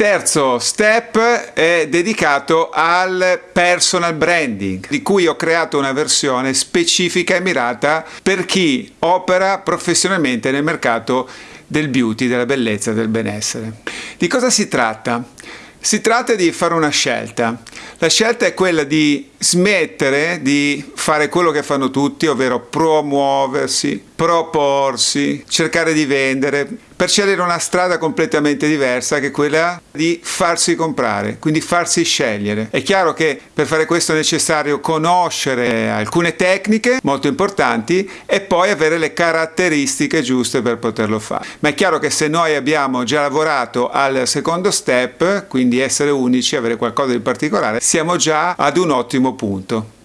terzo step è dedicato al personal branding, di cui ho creato una versione specifica e mirata per chi opera professionalmente nel mercato del beauty, della bellezza, del benessere. Di cosa si tratta? Si tratta di fare una scelta. La scelta è quella di smettere di fare quello che fanno tutti, ovvero promuoversi, proporsi, cercare di vendere, per scegliere una strada completamente diversa che quella di farsi comprare, quindi farsi scegliere. È chiaro che per fare questo è necessario conoscere alcune tecniche molto importanti e poi avere le caratteristiche giuste per poterlo fare. Ma è chiaro che se noi abbiamo già lavorato al secondo step, quindi essere unici, avere qualcosa di particolare, siamo già ad un ottimo punto.